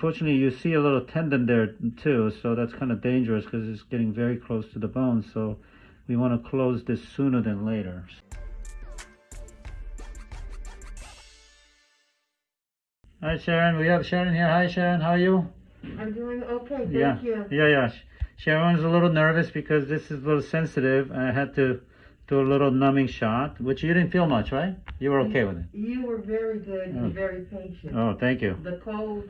Fortunately, you see a little tendon there too, so that's kind of dangerous because it's getting very close to the bone. So we want to close this sooner than later. Hi Sharon, we have Sharon here. Hi Sharon, how are you? I'm doing okay, thank yeah, you. yeah, yeah. Sharon's a little nervous because this is a little sensitive. I had to do a little numbing shot, which you didn't feel much, right? You were okay with it. You were very good Oh. and very patient. Oh, thank you. The cold,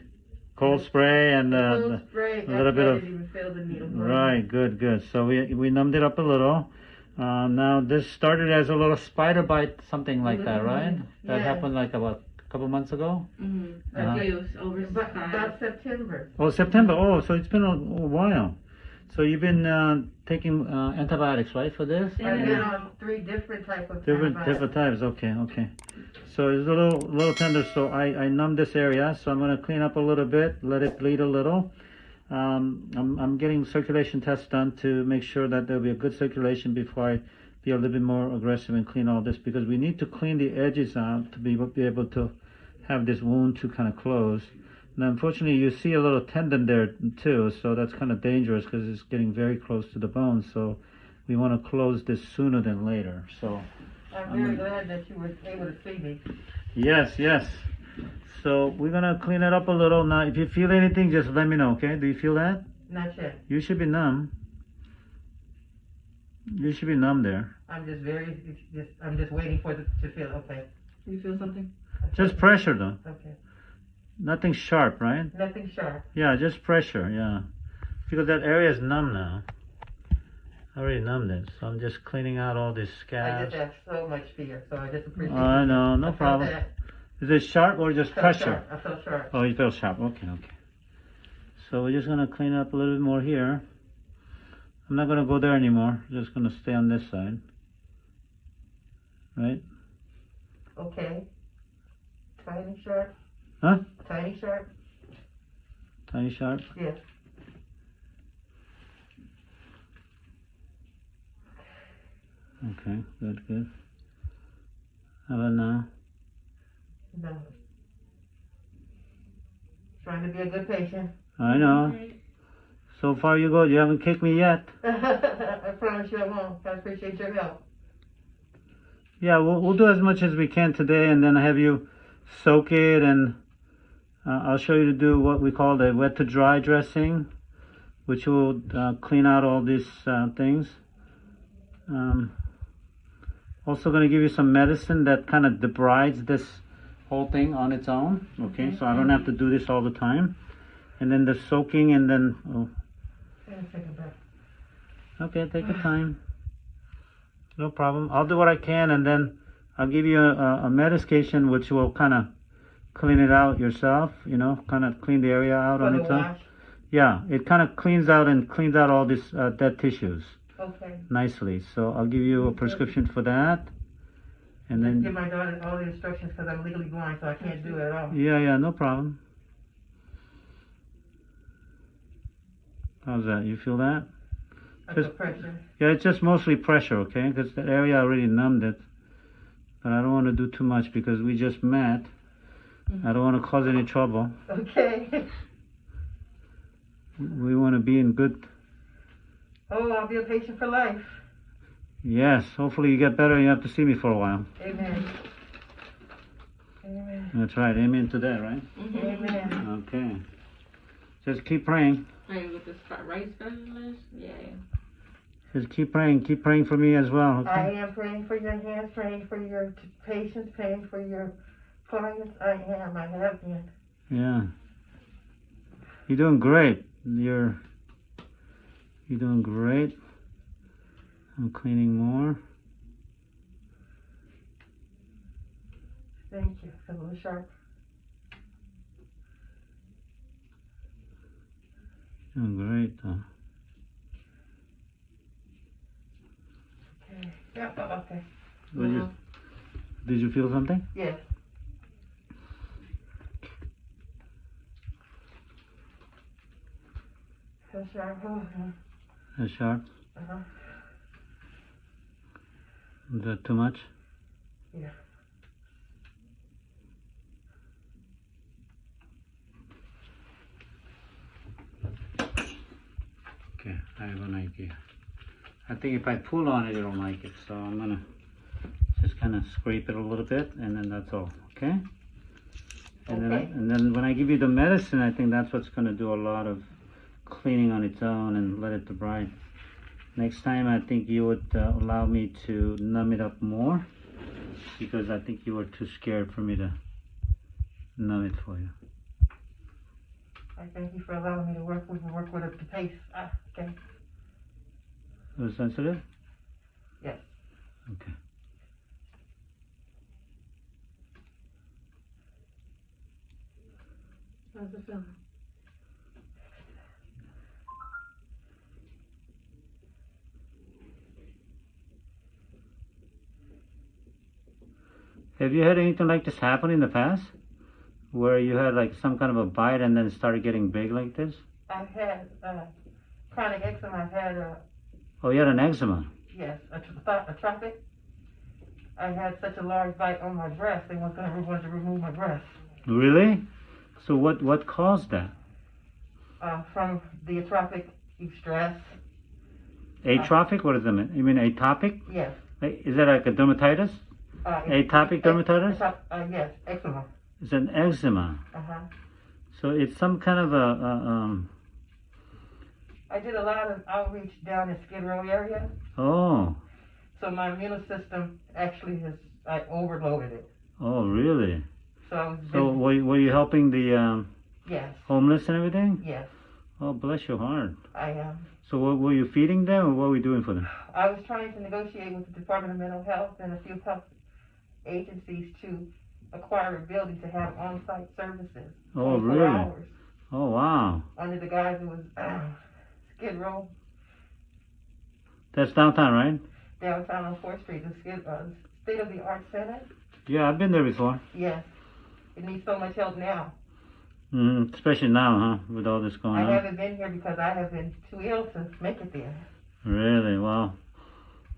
Cold spray and uh, cold spray, a little bit of- didn't even feel the Right, good, good. So we we numbed it up a little. Uh, now this started as a little spider bite, something like that, right? That happened like about a couple months ago. Mm-hmm. Uh-huh. I feel it was over But about September. Oh, September. Oh, so it's been a, a while. So you've been uh, taking uh, antibiotics, right, for this? Yeah. I've been on three different types of Different antibiotics. different types. Okay, okay. So it's a little little tender. So I I numbed this area. So I'm gonna clean up a little bit, let it bleed a little. Um, I'm I'm getting circulation tests done to make sure that there'll be a good circulation before I be a little bit more aggressive and clean all this because we need to clean the edges out to be be able to have this wound to kind of close. And unfortunately, you see a little tendon there too, so that's kind of dangerous because it's getting very close to the bone. So we want to close this sooner than later. So. I'm very glad that you were able to see me. Yes, yes. So we're gonna clean it up a little. Now, if you feel anything, just let me know, okay? Do you feel that? Not yet. You should be numb. You should be numb there. I'm just very, just, I'm just waiting for the, to feel okay. Do you feel something? Just pressure though. Okay. Nothing sharp, right? Nothing sharp. Yeah, just pressure, yeah. Because that area is numb now. I already numbed it, so I'm just cleaning out all these I scabs. just have so much fear, so I just appreciate Oh, I know, no I problem. Is it sharp or just I pressure? sharp. I felt sharp. Oh, you feel sharp. Okay, okay. So we're just gonna clean up a little bit more here. I'm not gonna go there anymore. I'm Just gonna stay on this side. Right? Okay. Tiny sharp. Huh? Tiny sharp. Tiny sharp. Yes. Okay, good, good. How about now? No. Trying to be a good patient. I know. So far you go. You haven't kicked me yet. I promise you I won't. I appreciate your help. Yeah, we'll, we'll do as much as we can today, and then have you soak it, and uh, I'll show you to do what we call the wet to dry dressing, which will uh, clean out all these uh, things. Um, also, going to give you some medicine that kind of debrides this whole thing on its own. Okay, so I don't have to do this all the time. And then the soaking, and then oh, take a breath. Okay, take your time. No problem. I'll do what I can, and then I'll give you a, a medication which will kind of clean it out yourself. You know, kind of clean the area out on its own. Yeah, it kind of cleans out and cleans out all these uh, dead tissues Okay. nicely. So I'll give you a prescription for that, and then Give my daughter all the instructions because I'm legally blind, so I can't do it at all. yeah, yeah, no problem. How's that? You feel that? I Just- pressure. Yeah, it's just mostly pressure, okay? Because that area already numbed it. But I don't want to do too much because we just met. I don't want to cause any trouble. Okay. We want to be in good. Oh, I'll be a patient for life. Yes, hopefully you get better and you have to see me for a while. Amen. Amen. That's right. Amen to that, right? Amen. Okay. Just keep praying. Hey, with the sp- right specialist? Yeah. Just keep praying. Keep praying for me as well, I am praying for your hands, praying for your patience, praying for your clients. I am. I have been. Yeah. You're doing great. You're you're doing great. I'm cleaning more. Thank you. Little sharp. Doing great though. Okay. Yeah. Okay. Did you, uh-huh. did you feel something? Yes. That's sharp. Uh huh. Is that too much? Yeah. Okay, I have an idea. I think if I pull on it, it'll like it. So I'm gonna just kind of scrape it a little bit, and then that's all. Okay. And okay. then, I, and then when I give you the medicine, I think that's what's gonna do a lot of cleaning on its own and let it debride. Next time, I think you would uh, allow me to numb it up more because I think you were too scared for me to numb it for you. I thank you for allowing me to work with, work with at the pace. Ah, okay. It was sensitive? Yes. Okay. How's it feeling? Have you had anything like this happen in the past? Where you had like some kind of a bite and then started getting big like this? I've had, uh, chronic eczema. I've had, a... Oh, you had an eczema. yes, a, tro- a tropic. I had such a large bite on my breast, they was gonna, want to remove my breast. Really? So what what caused that? Uh, from the atrophic stress. Atrophic? What does that mean? You mean atopic? Yes. Is that like a dermatitis? Uh, Atopic dermatitis? Uh, yes, eczema. It's an eczema. Uh-huh. So it's some kind of a, a um. I did a lot of outreach down in Skid Row area, Oh, so my immune system actually has, I overloaded it. oh, really? So So were you, were you helping the um, yes, homeless and everything? yes, Oh, bless your heart. I am. So what, were you feeding them, or what were you doing for them? I was trying to negotiate with the Department of Mental Health and a few health agencies to acquire a building to have on-site services. Oh, 24 really? Hours, Oh, wow. under the guise it was uh, Skid Row That's downtown, right? downtown on Fourth Street, the Skid, uh, State of the Art Center. Yeah, I've been there before. Yes, it needs so much help now. Mm, especially now, huh? With all this going I on. I haven't been here because I have been too ill to make it there. Really? Wow.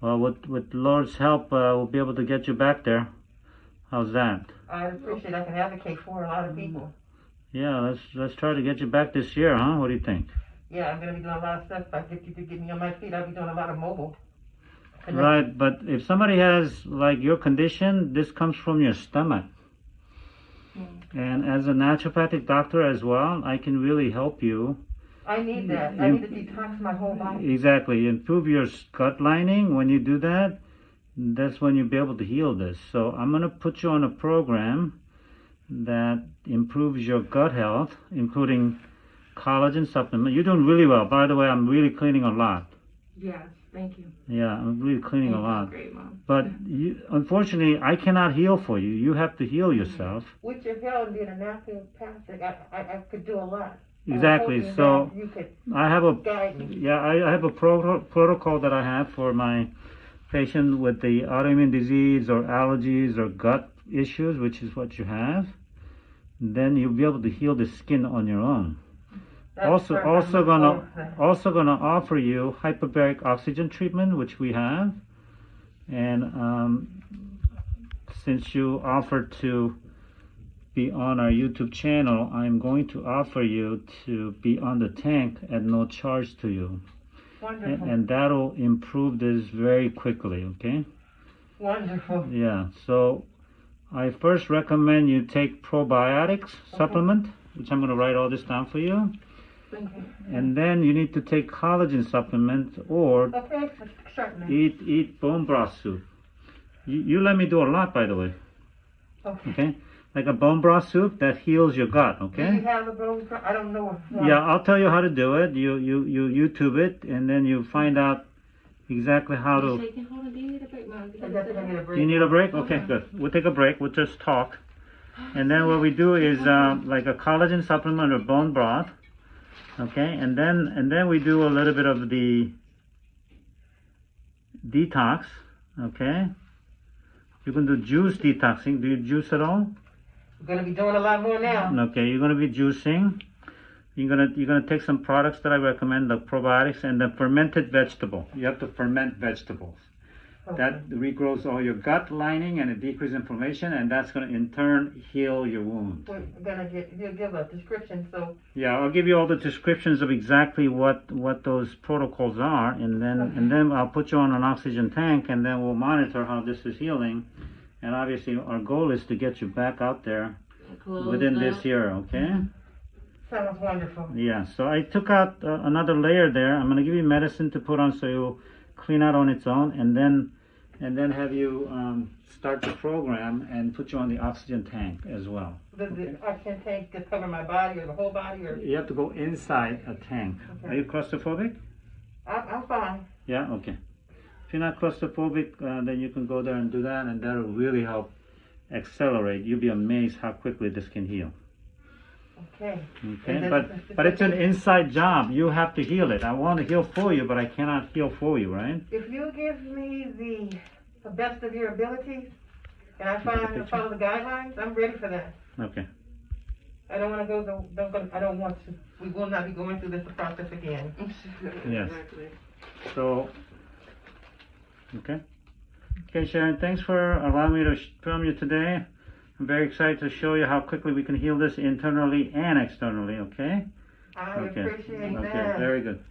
Well, with with Lord's help, uh, we'll be able to get you back there. How's that? I appreciate I can advocate for a lot of people. Yeah, let's let's try to get you back this year, huh? What do you think? Yeah, I'm gonna be doing a lot of stuff. If I get you to get me on my feet, I'll be doing a lot of mobile. Right, but if somebody has like your condition, this comes from your stomach. Hmm. And as a naturopathic doctor as well, I can really help you. I need that. I need to detox my whole body. Exactly, improve your gut lining. When you do that, that's when you'll be able to heal this. So I'm gonna put you on a program that improves your gut health, including collagen supplement. You're doing really well. By the way, I'm really cleaning a lot. Yes, thank you. Yeah, I'm really cleaning a Thank you. lot. Great, mom. But you, unfortunately, I cannot heal for you. You have to heal yourself. Mm-hmm. With your help and being a naturopathic, I, I, I could do a lot. Exactly. hoping So that you could I have a guide me. yeah, I, I have a pro- protocol that I have for my patient with the autoimmune disease or allergies or gut issues, which is what you have. Then you'll be able to heal the skin on your own. That's also, also gonna also gonna offer you hyperbaric oxygen treatment, which we have, and um, since you offered to be on our YouTube channel, I'm going to offer you to be on the tank at no charge to you, Wonderful. and that'll improve this very quickly. Okay? Wonderful. Yeah. So, I first recommend you take probiotics supplement, which I'm gonna write all this down for you. Thank you. And then you need to take collagen supplement or Okay, eat eat bone broth soup. You, you let me do a lot, by the way. Okay. Okay, like a bone broth soup that heals your gut. Okay. Do you have a bone? pro- I don't know. if- Yeah, I'll tell you how to do it. You you you YouTube it, and then you find out exactly how to. shaking? Hold on, do you need a break, mom? I definitely need a break. You need a break? Okay, good. We'll take a break. We'll just talk. And then what we do is um, like a collagen supplement or bone broth. Okay, and then and then we do a little bit of the detox. Okay. You can do juice detoxing. Do you juice at all? I'm gonna be doing a lot more now. Okay, you're gonna be juicing. You're gonna you're gonna take some products that I recommend, the probiotics and the fermented vegetable. You have to ferment vegetables. That regrows all your gut lining and it decreases inflammation, and that's going to in turn heal your wound. We're gonna get, you'll give a description, so, Yeah, I'll give you all the descriptions of exactly what what those protocols are, and then and then I'll put you on an oxygen tank, and then we'll monitor how this is healing. And obviously, our goal is to get you back out there within this year. Okay. sounds wonderful. Yeah. So I took out uh, another layer there. I'm gonna give you medicine to put on so you'll clean out on its own, and then and then have you um, start the program and put you on the oxygen tank as well. Does the oxygen tank just cover my body or the whole body, or, You have to go inside a tank. Are you claustrophobic? I'm, I'm fine. Yeah, okay. If you're not claustrophobic, uh, then you can go there and do that, and that'll really help accelerate. You'll be amazed how quickly this can heal. Okay. Okay, then- but but it's an inside job. You have to heal it. I want to heal for you, but I cannot heal for you, right? If you give me the, the best of your abilities, and I find to follow the guidelines, I'm ready for that. Okay. I don't wanna go, the- don't go, I don't want to, we will not be going through this process again. Yes. Exactly. So, okay. Okay, Sharon, thanks for allowing me to film you today. I'm very excited to show you how quickly we can heal this internally and externally, okay? I Okay. appreciate Okay, that. Okay, very good.